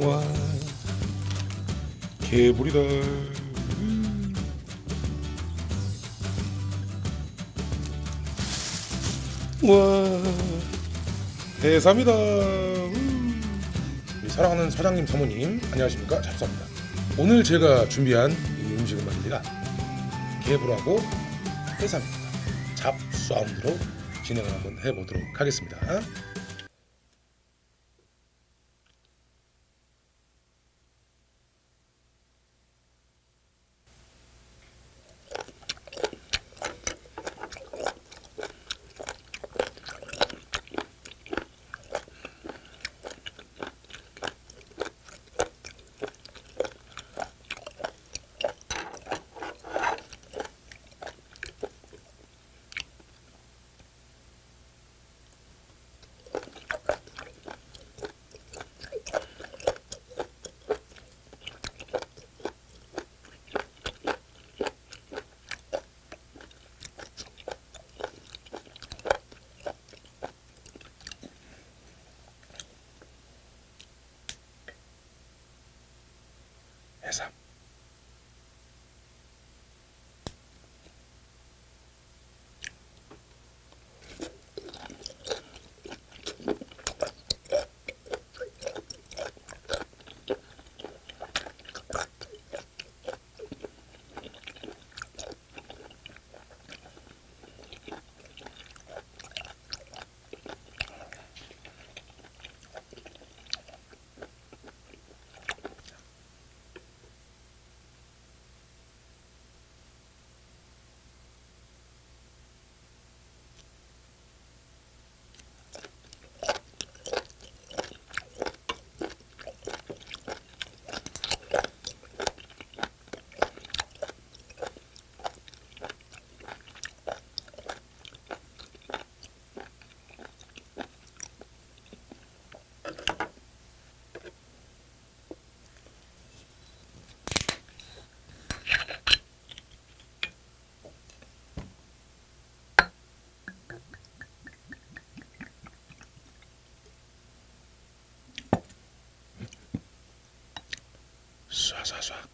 와 개불이다. 음. 와 해삼이다. 음. 사랑하는 사장님 사모님 안녕하십니까? 잡사입니다. 오늘 제가 준비한 이 음식은 말입니다. 개불하고 해삼입니다. 잡사운드로 진행을 한번 해보도록 하겠습니다 쏴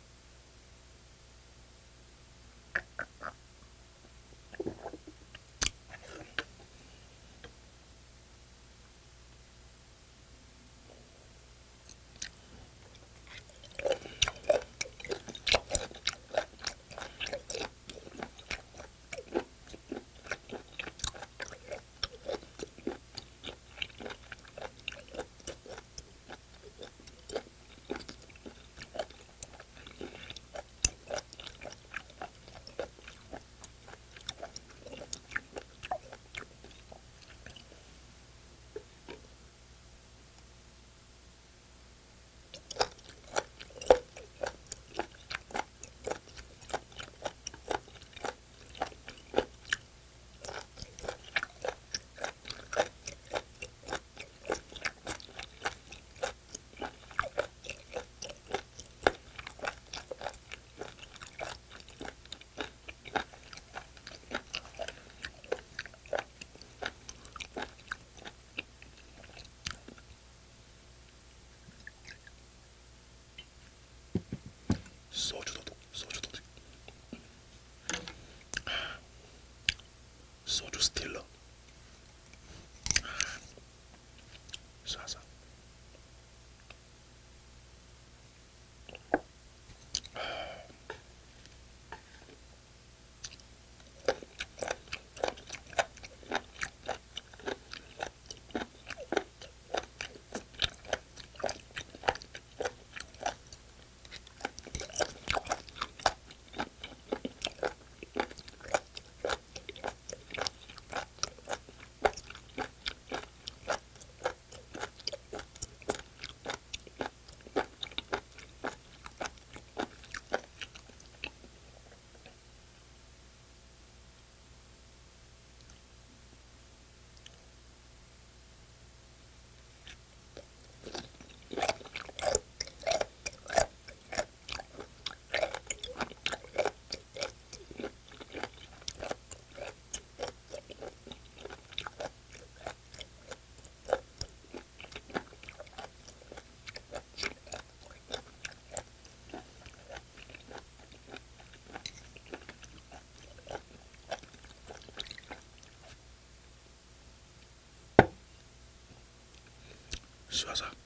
쏴쏴 쏴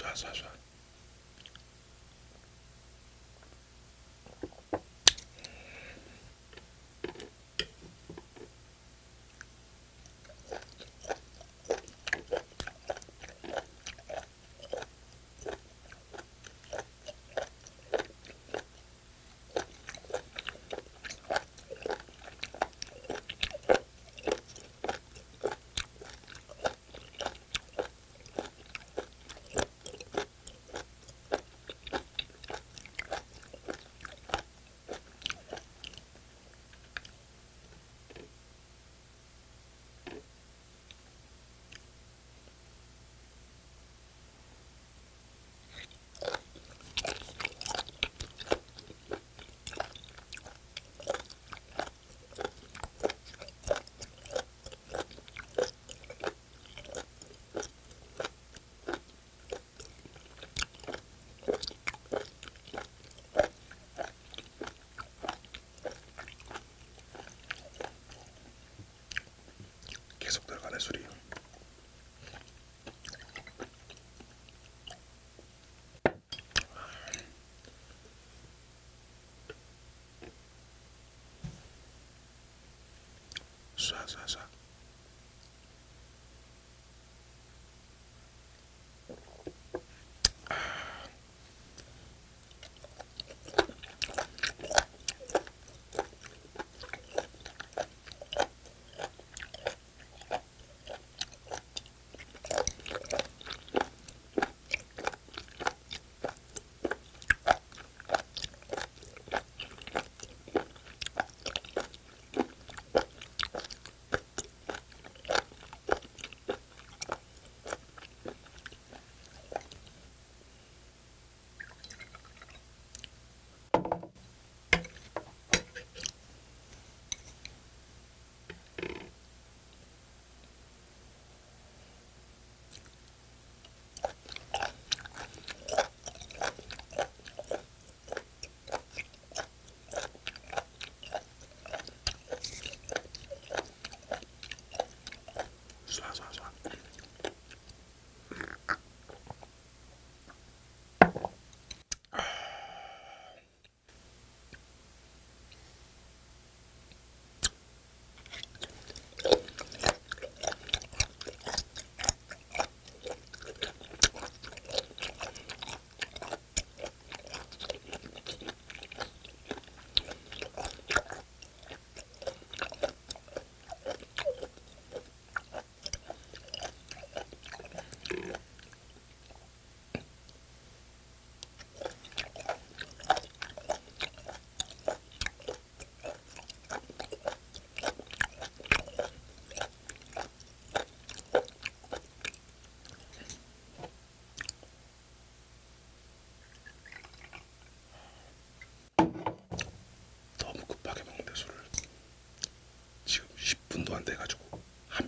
쏴 쏴쏴 쏴쏴쏴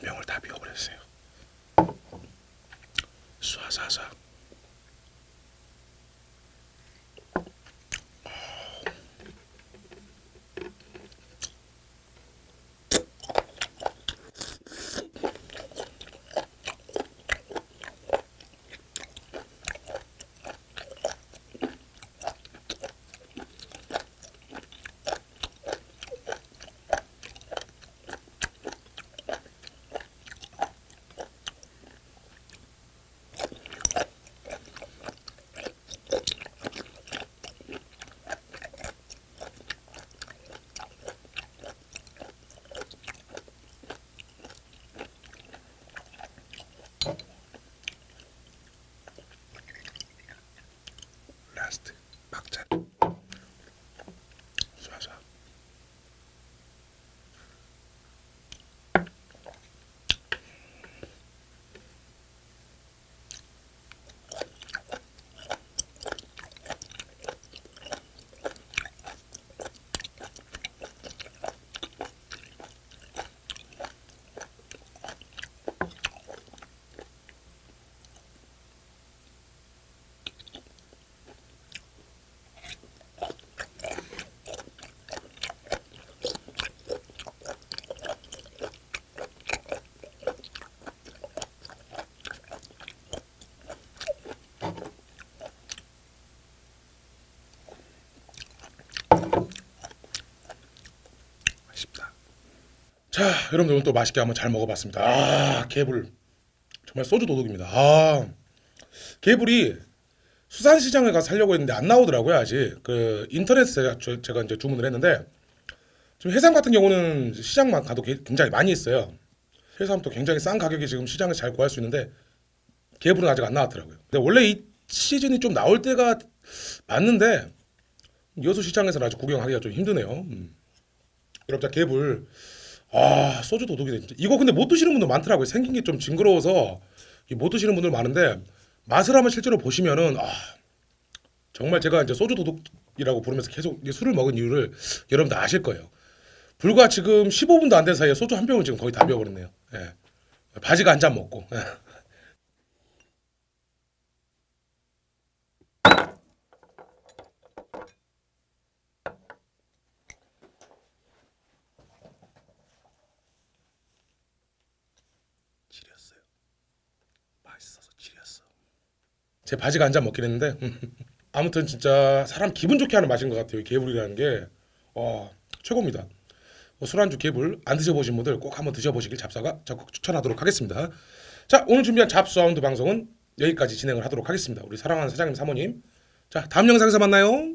병을 다 비워버렸어요. 쏴쏴쏴 자, 여러분들 오늘 또 맛있게 한번 잘 먹어봤습니다. 아, 개불 정말 소주 도둑입니다. 아, 개불이 수산시장에 가서 살려고 했는데 안 나오더라고요 아직. 그 인터넷에 저- 제가 이제 주문을 했는데 지금 해삼 같은 경우는 시장만 가도 게- 굉장히 많이 있어요. 해삼도 굉장히 싼 가격에 지금 시장에서 잘 구할 수 있는데 개불은 아직 안 나왔더라고요. 근데 원래 이 시즌이 좀 나올 때가 맞는데 여수 시장에서는 아직 구경하기가 좀 힘드네요. 음. 여러분 자 개불 아 소주 도둑이네 진짜 이거 근데 못 드시는 분들 많더라고요. 생긴 게 좀 징그러워서. 이못 드시는 분들 많은데 맛을 한번 실제로 보시면은 아 정말 제가 이제 소주 도둑이라고 부르면서 계속 술을 먹은 이유를 여러분들 아실 거예요. 불과 지금 15분도 안 된 사이에 소주 한 병을 지금 거의 다 비워버렸네요. 예. 바지가 한 잔 먹고. 예. 맛있어서 지렸어. 제 바지가 한 잔 먹긴 했는데 아무튼 진짜 사람 기분 좋게 하는 맛인 것 같아요 이 개불이라는 게. 어, 최고입니다. 뭐 술안주 개불 안 드셔보신 분들 꼭 한번 드셔보시길 잡사가 적극 추천하도록 하겠습니다. 자 오늘 준비한 잡사운드 방송은 여기까지 진행을 하도록 하겠습니다. 우리 사랑하는 사장님 사모님. 자 다음 영상에서 만나요